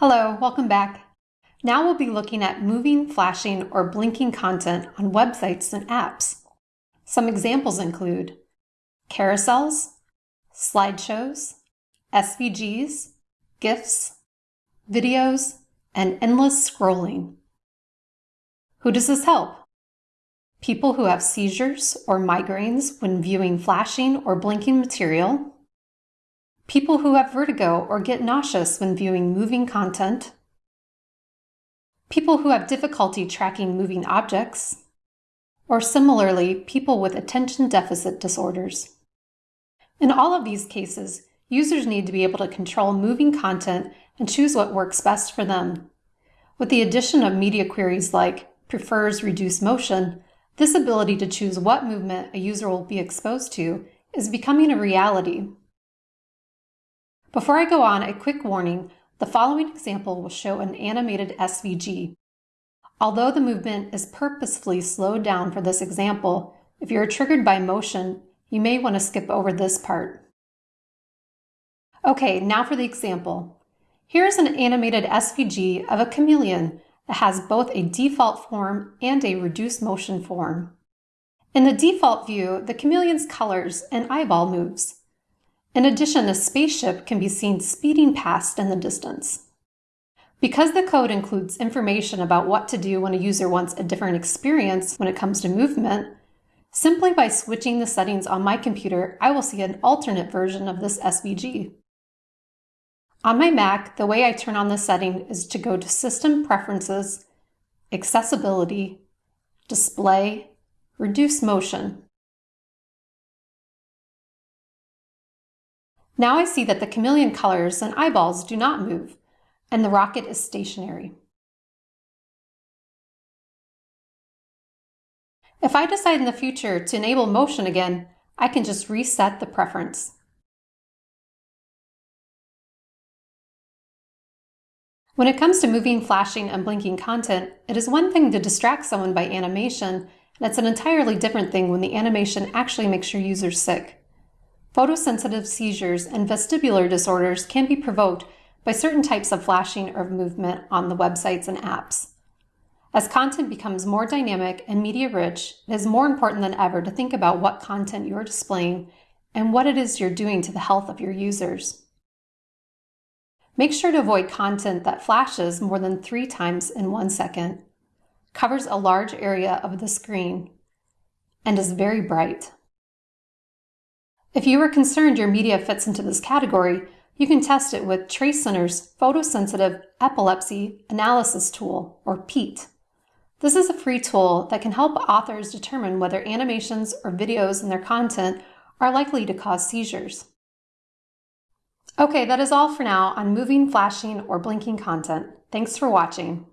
Hello, welcome back. Now we'll be looking at moving, flashing, or blinking content on websites and apps. Some examples include carousels, slideshows, SVGs, GIFs, videos, and endless scrolling. Who does this help? People who have seizures or migraines when viewing flashing or blinking material, people who have vertigo or get nauseous when viewing moving content, people who have difficulty tracking moving objects, or similarly, people with attention deficit disorders. In all of these cases, users need to be able to control moving content and choose what works best for them. With the addition of media queries like prefers reduced motion, this ability to choose what movement a user will be exposed to is becoming a reality before I go on, a quick warning. The following example will show an animated SVG. Although the movement is purposefully slowed down for this example, if you're triggered by motion, you may want to skip over this part. Okay, now for the example. Here's an animated SVG of a chameleon that has both a default form and a reduced motion form. In the default view, the chameleon's colors and eyeball moves. In addition, a spaceship can be seen speeding past in the distance. Because the code includes information about what to do when a user wants a different experience when it comes to movement, simply by switching the settings on my computer, I will see an alternate version of this SVG. On my Mac, the way I turn on the setting is to go to System Preferences, Accessibility, Display, Reduce Motion. Now I see that the chameleon colors and eyeballs do not move, and the rocket is stationary. If I decide in the future to enable motion again, I can just reset the preference. When it comes to moving, flashing, and blinking content, it is one thing to distract someone by animation, and it's an entirely different thing when the animation actually makes your user sick. Photosensitive seizures and vestibular disorders can be provoked by certain types of flashing or movement on the websites and apps. As content becomes more dynamic and media rich, it is more important than ever to think about what content you're displaying and what it is you're doing to the health of your users. Make sure to avoid content that flashes more than three times in one second, covers a large area of the screen, and is very bright. If you are concerned your media fits into this category, you can test it with Trace Center's Photosensitive Epilepsy Analysis Tool, or PEAT. This is a free tool that can help authors determine whether animations or videos in their content are likely to cause seizures. Okay, that is all for now on moving, flashing, or blinking content. Thanks for watching.